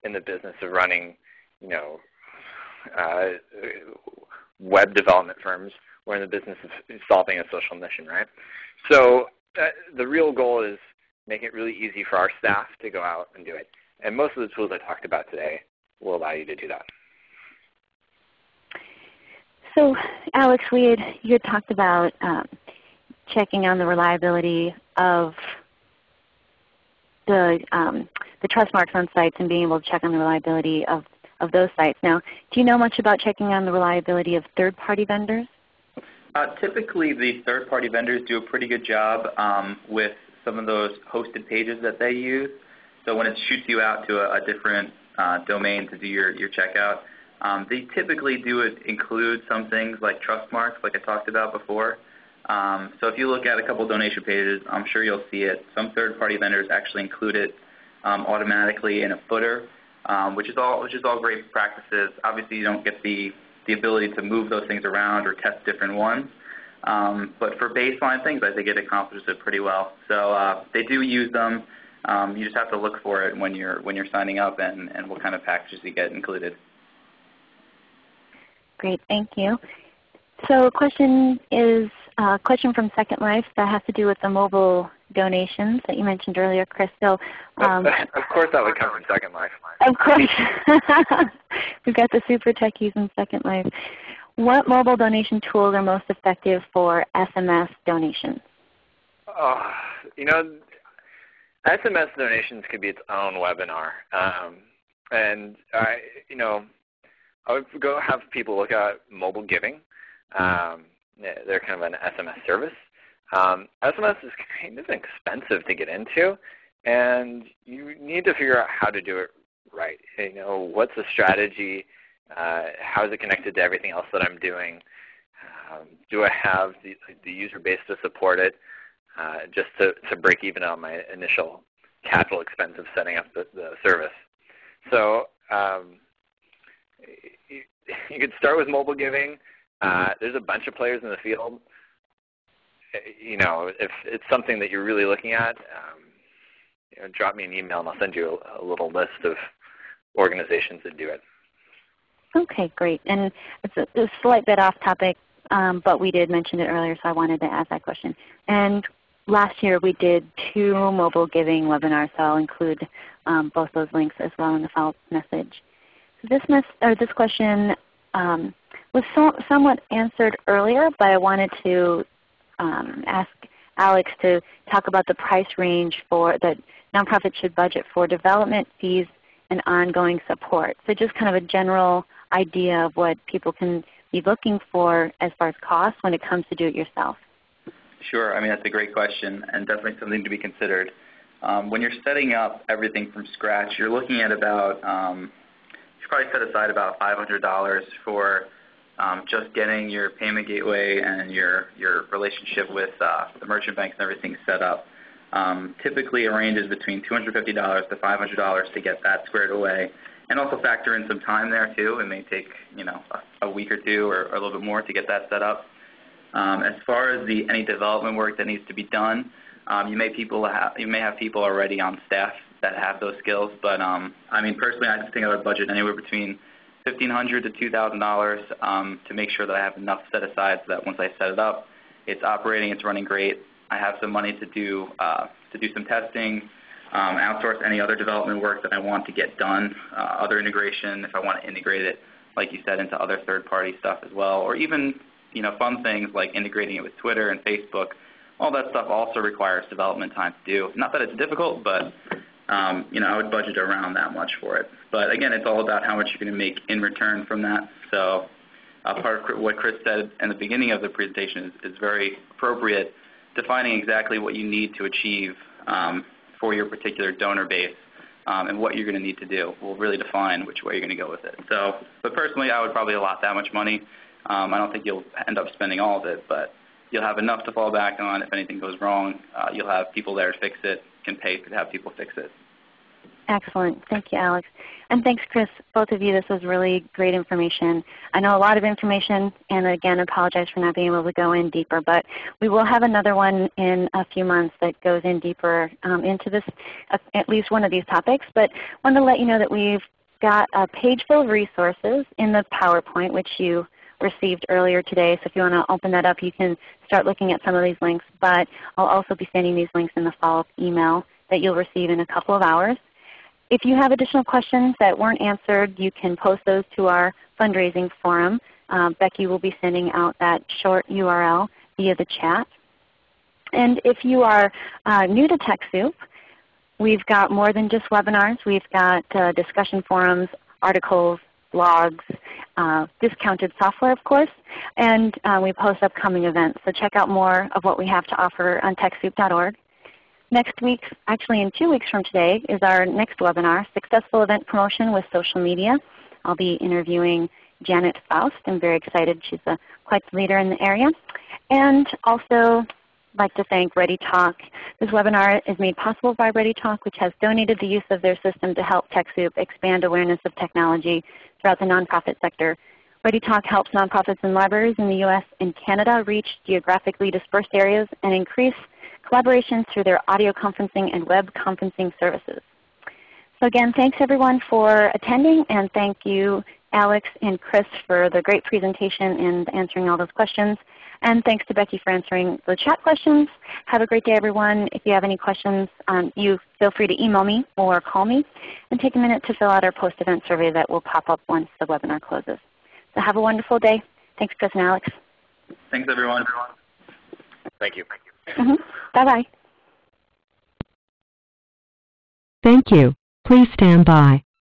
in the business of running you know uh, web development firms. We're in the business of solving a social mission, right? So uh, the real goal is make it really easy for our staff to go out and do it. And most of the tools I talked about today will allow you to do that. So Alex, we had, you had talked about um, checking on the reliability of the, um, the trust marks on sites and being able to check on the reliability of, of those sites. Now, do you know much about checking on the reliability of third-party vendors? Uh, typically, the third-party vendors do a pretty good job um, with some of those hosted pages that they use. So when it shoots you out to a, a different uh, domain to do your, your checkout, um, they typically do include some things like trust marks, like I talked about before. Um, so if you look at a couple donation pages, I'm sure you'll see it. Some third-party vendors actually include it um, automatically in a footer, um, which is all which is all great practices. Obviously, you don't get the the ability to move those things around or test different ones. Um, but for baseline things, I think it accomplishes it pretty well. So uh, they do use them. Um, you just have to look for it when you're when you're signing up and, and what kind of packages you get included. Great, thank you. So a question is a question from Second Life that has to do with the mobile donations that you mentioned earlier, Chris. So, um, of course that would come from Second Life. Of course. We've got the super techies in Second Life. What mobile donation tools are most effective for SMS donations? Oh, you know, SMS donations could be its own webinar. Um, and I, you know, I would go have people look at mobile giving. Um, they're kind of an SMS service. Um, SMS is kind of expensive to get into, and you need to figure out how to do it right. You know, what's the strategy? Uh, how is it connected to everything else that I'm doing? Um, do I have the, the, user base to support it? Uh, just to, to break even on my initial capital expense of setting up the, the service. So um, you could start with mobile giving. Uh, there's a bunch of players in the field. Uh, you know, if it's something that you're really looking at, um, you know, drop me an email and I'll send you a, a little list of organizations that do it. Okay, great. And it's a, a slight bit off topic, um, but we did mention it earlier, so I wanted to ask that question. And last year we did two mobile giving webinars, so I'll include um, both those links as well in the follow-up message. This, or this question um, was so, somewhat answered earlier, but I wanted to um, ask Alex to talk about the price range for that nonprofits should budget for development fees and ongoing support. So just kind of a general idea of what people can be looking for as far as cost when it comes to do it yourself. Sure. I mean, that's a great question and definitely something to be considered. Um, when you're setting up everything from scratch, you're looking at about um, probably set aside about $500 for um, just getting your payment gateway and your, your relationship with uh, the merchant banks and everything set up. Um, typically, ranges between $250 to $500 to get that squared away, and also factor in some time there too. It may take you know a, a week or two or, or, a little bit more to get that set up. Um, as far as the any development work that needs to be done, um, you may people have, you may have people already on staff that have those skills. But um, I mean, personally, I just think I would budget anywhere between 1,500 to $2,000 um, to make sure that I have enough set aside so that once I set it up, it's operating, it's running great. I have some money to do uh, to do some testing, um, outsource any other development work that I want to get done, uh, other integration if I want to integrate it, like you said, into other third-party stuff as well, or even you know fun things like integrating it with Twitter and Facebook. All that stuff also requires development time to do. Not that it's difficult, but you know, I would budget around that much for it. But again, it's all about how much you're going to make in return from that. So uh, part of what Chris said in the beginning of the presentation is, is very appropriate, defining exactly what you need to achieve um, for your particular donor base um, and what you're going to need to do will really define which way you're going to go with it. So, but personally, I would probably allot that much money. Um, I don't think you'll end up spending all of it, but you'll have enough to fall back on. If anything goes wrong, uh, you'll have people there to fix it, can pay to have people fix it. Excellent. Thank you, Alex. And thanks, Chris, both of you. This was really great information. I know a lot of information, and again, apologize for not being able to go in deeper, but we will have another one in a few months that goes in deeper um, into this, uh, at least one of these topics. But I wanted to let you know that we've got a page full of resources in the PowerPoint, which you received earlier today. So if you want to open that up, you can start looking at some of these links. But I'll also be sending these links in the follow-up email that you'll receive in a couple of hours. If you have additional questions that weren't answered, you can post those to our fundraising forum. Um, Becky will be sending out that short URL via the chat. And if you are uh, new to TechSoup, we've got more than just webinars. We've got uh, discussion forums, articles, blogs, uh, discounted software of course, and uh, we post upcoming events. So check out more of what we have to offer on TechSoup.org. Next week, actually in two weeks from today, is our next webinar, Successful Event Promotion with Social Media. I'll be interviewing Janet Fouts. I'm very excited. She's a, quite the leader in the area. And also like to thank ReadyTalk. This webinar is made possible by ReadyTalk, which has donated the use of their system to help TechSoup expand awareness of technology throughout the nonprofit sector. ReadyTalk helps nonprofits and libraries in the U.S. and Canada reach geographically dispersed areas and increase collaboration through their audio conferencing and web conferencing services. So again, thanks everyone for attending and thank you Alex and Chris for the great presentation and answering all those questions. And thanks to Becky for answering the chat questions. Have a great day everyone. If you have any questions, um, you feel free to email me or call me. And take a minute to fill out our post-event survey that will pop up once the webinar closes. So have a wonderful day. Thanks Chris and Alex. Thanks everyone. Thank you. Mm -hmm. Bye-bye. Thank you. Please stand by.